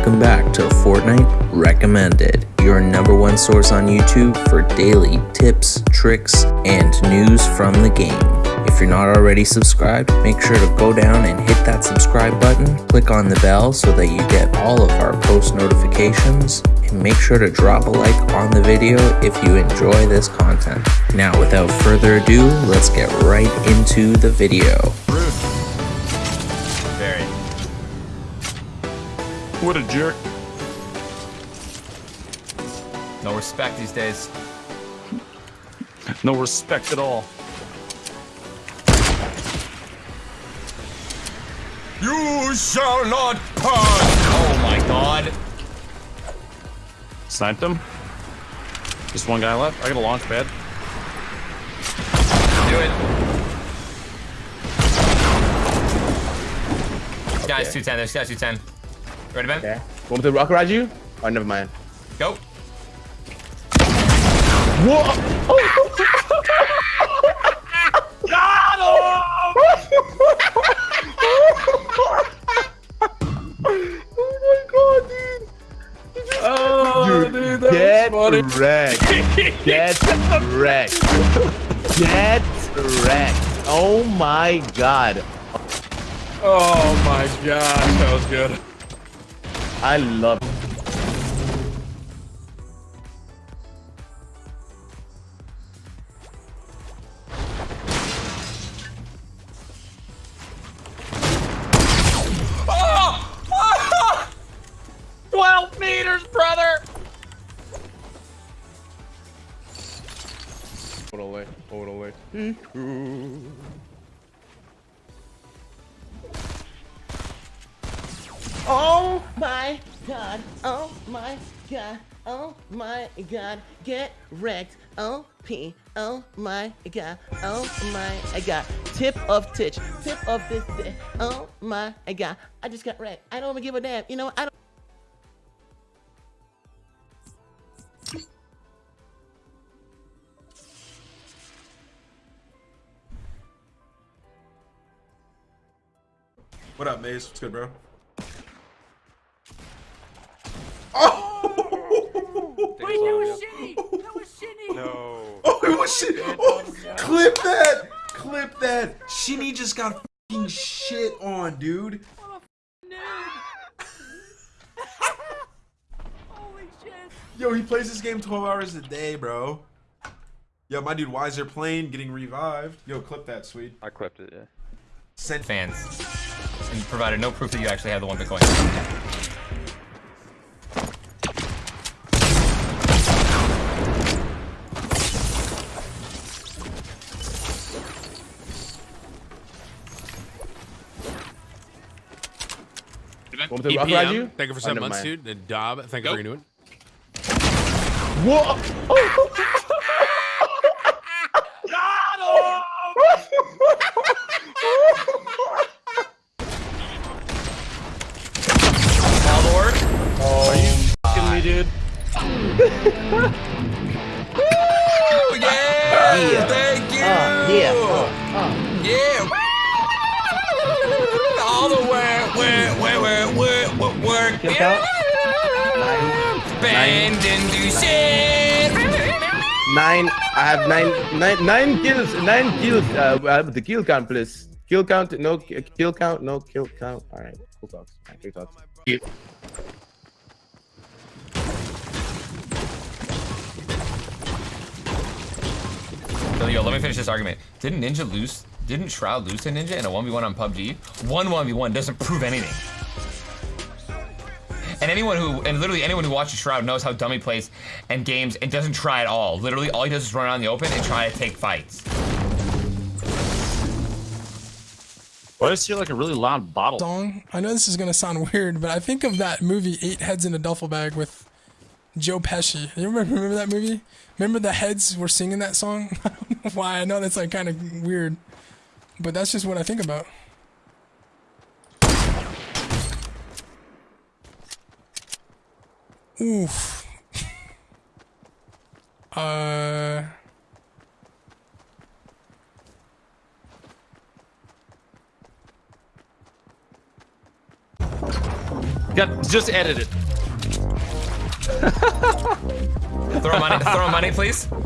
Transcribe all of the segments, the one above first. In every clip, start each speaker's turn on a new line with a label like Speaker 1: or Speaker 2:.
Speaker 1: Welcome back to Fortnite Recommended, your number one source on YouTube for daily tips, tricks, and news from the game. If you're not already subscribed, make sure to go down and hit that subscribe button, click on the bell so that you get all of our post notifications, and make sure to drop a like on the video if you enjoy this content. Now without further ado, let's get right into the video.
Speaker 2: What a jerk.
Speaker 3: No respect these days.
Speaker 2: No respect at all.
Speaker 3: You shall not pass! Oh my god.
Speaker 2: Sniped him. Just one guy left. I got a launch pad.
Speaker 3: Do it. Guys, 210. There's guys 210. Ready, Ben?
Speaker 4: Okay. Want me to rock ride you? Oh, never mind.
Speaker 3: Go.
Speaker 2: Oh, my god,
Speaker 4: Dude, get wrecked. Get wrecked. Get wrecked. Oh my god.
Speaker 2: Oh my gosh, that was good.
Speaker 4: I love it. God, oh my god, get wrecked, oh P, oh my god, oh my god, tip of titch, tip of this day, oh my god, I just got wrecked, I don't even give a damn, you know what, I don't.
Speaker 5: What up, Maze? What's good, bro? Oh!
Speaker 6: Wait, that was shitty. That was shitty.
Speaker 5: Oh, it was shit. Oh, clip that. Clip that. Shinny just got fucking shit on, dude.
Speaker 6: Holy shit.
Speaker 5: Yo, he plays this game 12 hours a day, bro. Yo, my dude Wiser playing, getting revived. Yo, clip that, sweet.
Speaker 2: I clipped it, yeah.
Speaker 5: Send
Speaker 3: Fans. And you provided no proof that you actually have the one Bitcoin.
Speaker 4: Want me to rock ride you?
Speaker 7: Thank you for
Speaker 4: Oh,
Speaker 7: seven
Speaker 4: never
Speaker 7: months,
Speaker 4: mind.
Speaker 7: dude. And Dob, thank you for renewing.
Speaker 4: Whoa!
Speaker 3: All the work?
Speaker 2: Fucking me, dude.
Speaker 3: Oh, yeah! Thank oh, you!
Speaker 4: yeah.
Speaker 3: Work.
Speaker 4: Kill count?
Speaker 3: Bend and do shit!
Speaker 4: Nine. I have nine, nine, nine kills. Nine kills. Uh, uh, the kill count, please. Kill count. No kill count. No kill count. All right. Cool talks. All right, cool talks.
Speaker 3: So, yo, let me finish this argument. Didn't Ninja lose? Didn't Shroud lose to Ninja in a 1v1 on PUBG? One 1v1 doesn't prove anything. And anyone who, and literally anyone who watches Shroud knows how dummy plays and games and doesn't try at all. Literally, all he does is run around in the open and try to take fights.
Speaker 2: Why does he hear like a really loud bottle?
Speaker 6: Song. I know this is gonna sound weird, but I think of that movie Eight Heads in a Duffel Bag with Joe Pesci. You remember, remember that movie? Remember the heads were singing that song? I don't know why. I know that's like kind of weird, but that's just what I think about. Oof. uh.
Speaker 2: Got, just edit it.
Speaker 3: Throw money, throw money, please.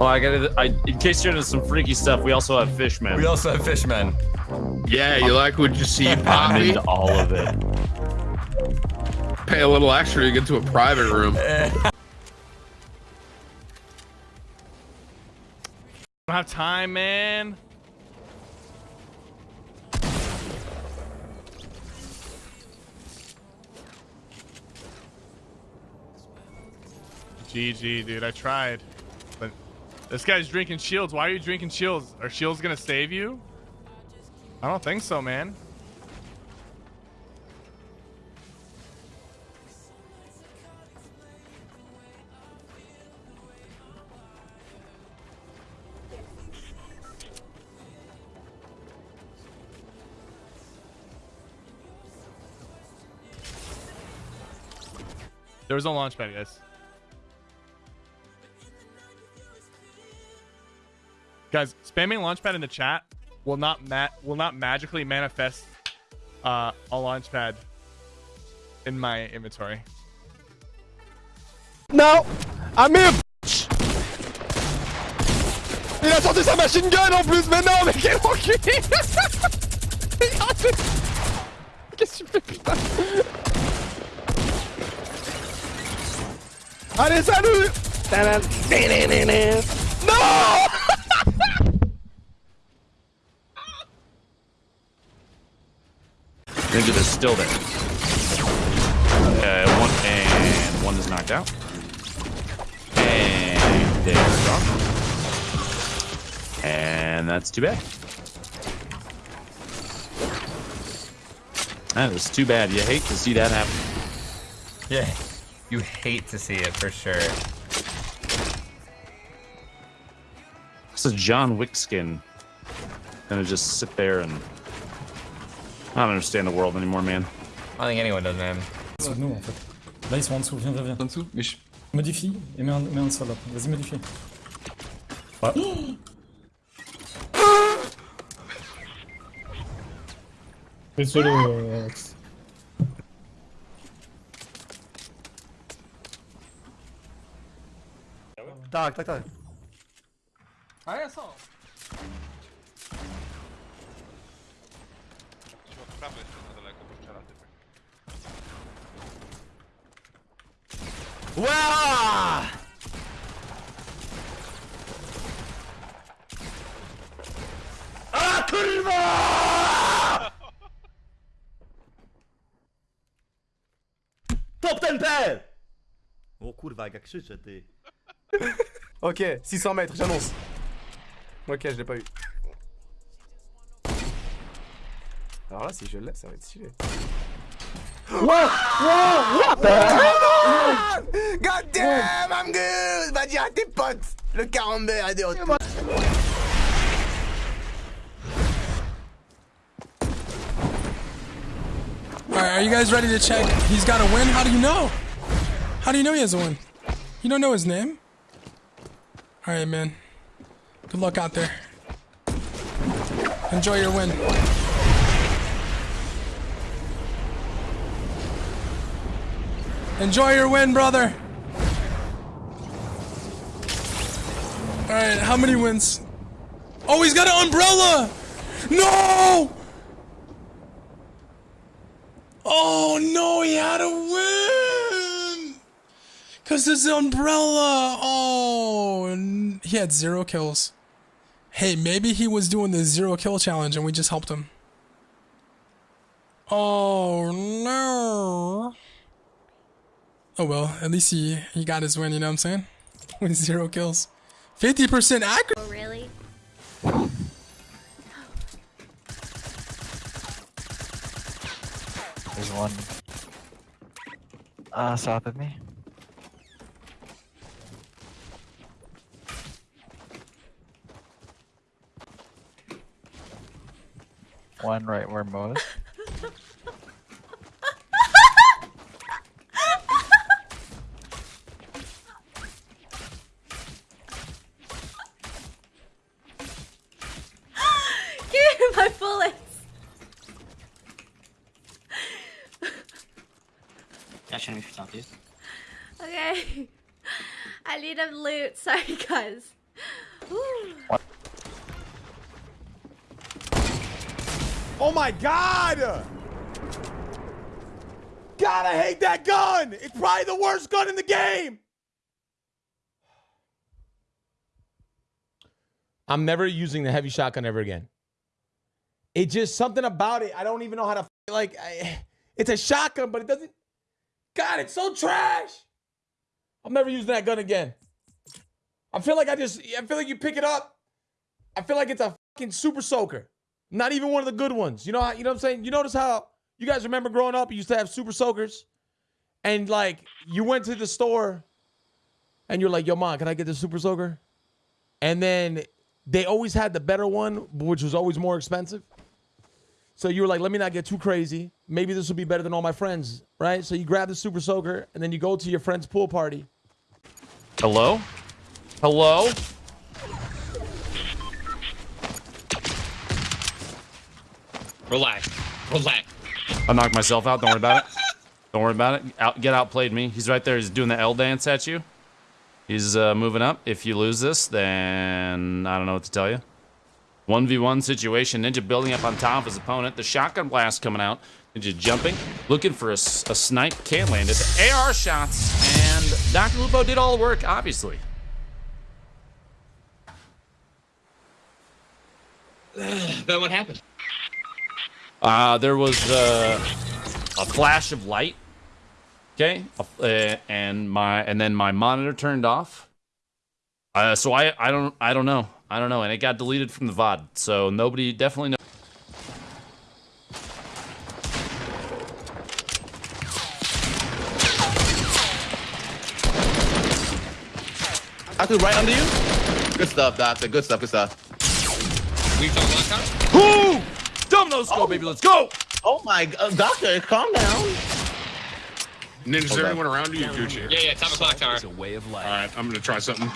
Speaker 2: Oh, I got it. I, in case you're into some freaky stuff, we also have fishmen.
Speaker 3: We also have fishmen.
Speaker 7: Yeah, you like what you see,
Speaker 2: I'm
Speaker 7: Poppy?
Speaker 2: into all of it.
Speaker 7: Pay a little extra to get to a private room.
Speaker 8: I don't have time, man. GG, dude. I tried. But this guy's drinking shields. Why are you drinking shields? Are shields gonna save you? I don't think so, man. There was no launch pad, guys. Guys, spamming launchpad in the chat will not ma- will not magically manifest uh, a launchpad in my inventory.
Speaker 9: Non Ah mais Il a sorti sa machine gun en plus, mais non, mais quel enculé Regardez Qu'est-ce que tu fais, putain Allez, salut Non
Speaker 2: Ninja is still there. Uh, one and one is knocked out. And they're gone. And that's too bad. That is too bad. You hate to see that happen.
Speaker 3: Yeah. You hate to see it for sure.
Speaker 2: This is John Wick skin. Gonna just sit there and I don't understand the world anymore, man.
Speaker 3: I don't think anyone does, man.
Speaker 10: dessous de nous en fait. Là ils sont en dessous, viens, viens, viens.
Speaker 5: En dessous Mais je...
Speaker 10: Modifie et mets un, mets un sol là. Vas-y modifie. Ah. Ouais.
Speaker 9: Désolé,
Speaker 8: Ah.
Speaker 9: Wow Ah, kurwa! Top ten pair O kurwa, jak ja krzyczę, ty. ok, 600 mètres, j'annonce. Ok, je l'ai pas eu. Alors là, si je l'ai, ça va être stylé. Ah, God damn, I'm good! Va dire à tes potes! Le camembert est de retour.
Speaker 6: Alright, are you guys ready to check? He's got a win? How do you know? How do you know he has a win? You don't know his name? Alright, man. Good luck out there. Enjoy your win. Enjoy your win, brother. Alright, how many wins? Oh, he's got an umbrella! No! Oh no, he had a win! Cause his umbrella. Oh, he had zero kills. Hey, maybe he was doing the zero kill challenge and we just helped him. Oh no. Oh well, at least he he got his win. You know what I'm saying? With zero kills, fifty percent accuracy!
Speaker 11: Oh, really?
Speaker 9: There's one. Ah, south of me. One right where Mo is.
Speaker 11: Give me my bullets! Show me yourself, dude.
Speaker 12: Okay. I need a loot. Sorry, guys. Ooh.
Speaker 13: Oh my god! God, I hate that gun! It's probably the worst gun in the game! I'm never using the heavy shotgun ever again. It just something about it. I don't even know how to like. I, it's a shotgun, but it doesn't. God, it's so trash. I'm never using that gun again. I feel like I just. I feel like you pick it up. I feel like it's a fucking super soaker. Not even one of the good ones. You know. How, you know what I'm saying? You notice how you guys remember growing up? You used to have super soakers, and like you went to the store, and you're like, "Yo, mom, can I get the super soaker?" And then they always had the better one, which was always more expensive. So you were like, let me not get too crazy. Maybe this will be better than all my friends, right? So you grab the super soaker and then you go to your friend's pool party.
Speaker 2: Hello? Hello?
Speaker 11: Relax. Relax.
Speaker 2: I knocked myself out. Don't worry about it. Don't worry about it. Out, get outplayed me. He's right there. He's doing the L dance at you. He's uh, moving up. If you lose this, then I don't know what to tell you. 1v1 situation. Ninja building up on top of his opponent. The shotgun blast coming out. Ninja jumping. Looking for a, a snipe. Can't land it. The AR shots. And Dr. Lupo did all the work, obviously.
Speaker 11: then what happened?
Speaker 2: Uh, there was uh, a flash of light. Okay, uh, and my and then my monitor turned off. Uh, so I I don't I don't know I don't know, and it got deleted from the VOD. So nobody definitely knows.
Speaker 14: Doctor, right under you? Good stuff, Doctor. Good stuff, good stuff.
Speaker 11: We talking last time?
Speaker 2: Who? Domino score, baby. Let's go.
Speaker 14: Oh my god, Doctor, calm down.
Speaker 7: Ninja, is there anyone around you? Gucci.
Speaker 11: Yeah, yeah, time o'clock tower.
Speaker 7: It's a way of life. All right, I'm gonna try something.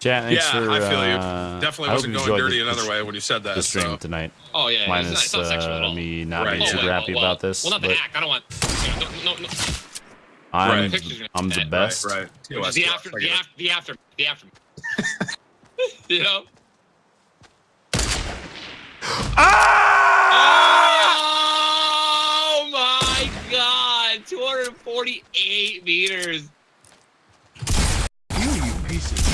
Speaker 2: Chat, thanks
Speaker 7: yeah,
Speaker 2: for,
Speaker 7: I feel you.
Speaker 2: uh,
Speaker 7: Definitely
Speaker 2: I
Speaker 7: wasn't
Speaker 2: you
Speaker 7: going dirty
Speaker 2: the-
Speaker 7: another
Speaker 2: the-
Speaker 7: way when you said that.
Speaker 2: The stream
Speaker 7: so.
Speaker 2: tonight.
Speaker 11: Oh, yeah, yeah, it's
Speaker 2: Minus
Speaker 11: not- it's not sexual at
Speaker 2: uh, me not
Speaker 7: Right.
Speaker 2: being
Speaker 7: Oh,
Speaker 2: super
Speaker 11: well,
Speaker 2: happy
Speaker 11: well,
Speaker 2: about this.
Speaker 11: Well, not the
Speaker 2: but
Speaker 11: act. I don't want. You know, no, no, no.
Speaker 2: I'm
Speaker 7: Right.
Speaker 2: I'm the best.
Speaker 7: Right, right.
Speaker 11: Which is the after, the after, the after, the after. you know. Ah! Oh my God! 248 meters.
Speaker 7: You, you pieces.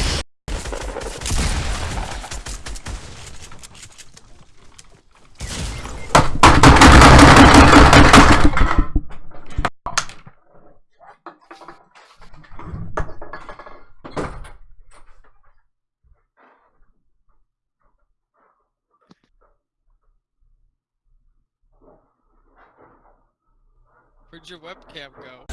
Speaker 15: Where'd your webcam go?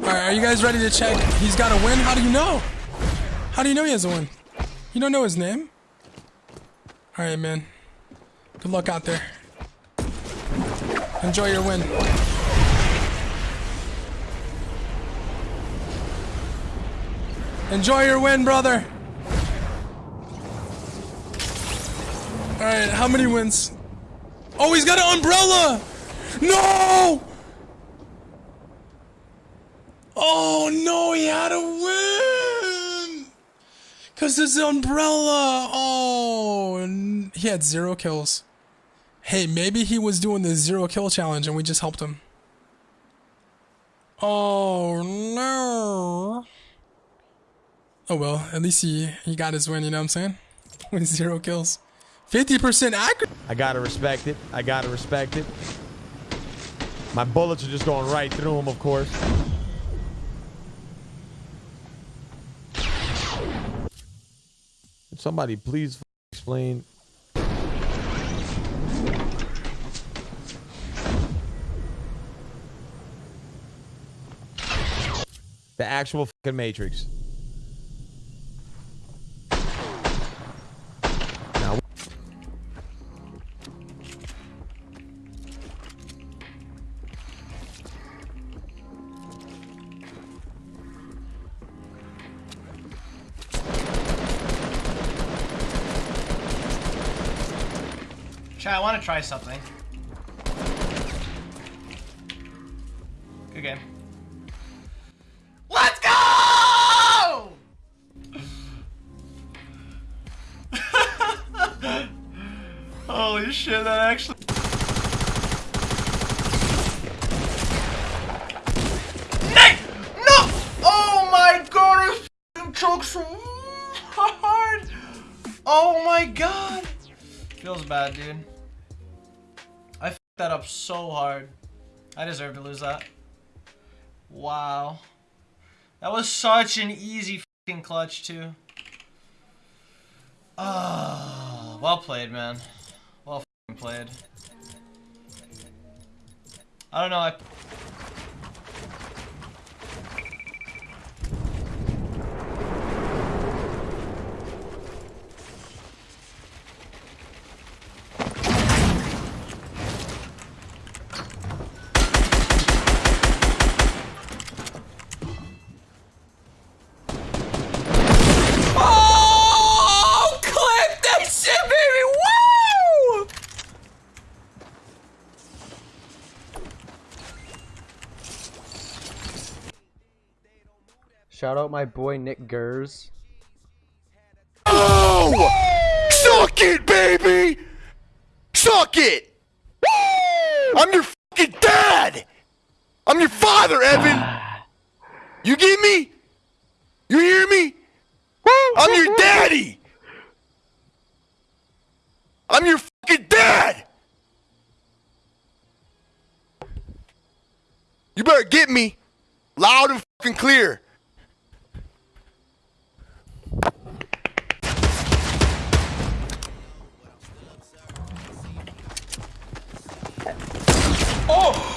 Speaker 6: All right, are you guys ready to check? He's got a win. How do you know? How do you know he has a win? You don't know his name. All right, man. Good luck out there. Enjoy your win. Enjoy your win, brother. All right, how many wins? Oh, he's got an umbrella. No. Oh no, he had a win! Cause his umbrella. Oh, he had zero kills. Hey, maybe he was doing the zero kill challenge and we just helped him. Oh no. Oh well, at least he he got his win. You know what I'm saying? With zero kills, fifty percent accurate.
Speaker 13: I gotta respect it. I gotta respect it. My bullets are just going right through him, of course. Somebody please explain. The actual fucking Matrix.
Speaker 16: Chat, I want to try something. Good game. Let's go! Holy shit, that actually. Nick! No! Oh my god, so hard! Oh my god! Feels bad, dude. That up so hard. I deserve to lose that. Wow. That was such an easy f***ing clutch, too. Ah, well played, man. Well played. I don't know, I...
Speaker 9: Shout out my boy Nick Gers.
Speaker 17: Oh! Suck it, baby! Suck it! I'm your fucking dad! I'm your father, Evan! You get me? You hear me? I'm your daddy! I'm your fucking dad! You better get me loud and fucking clear.
Speaker 4: Oh!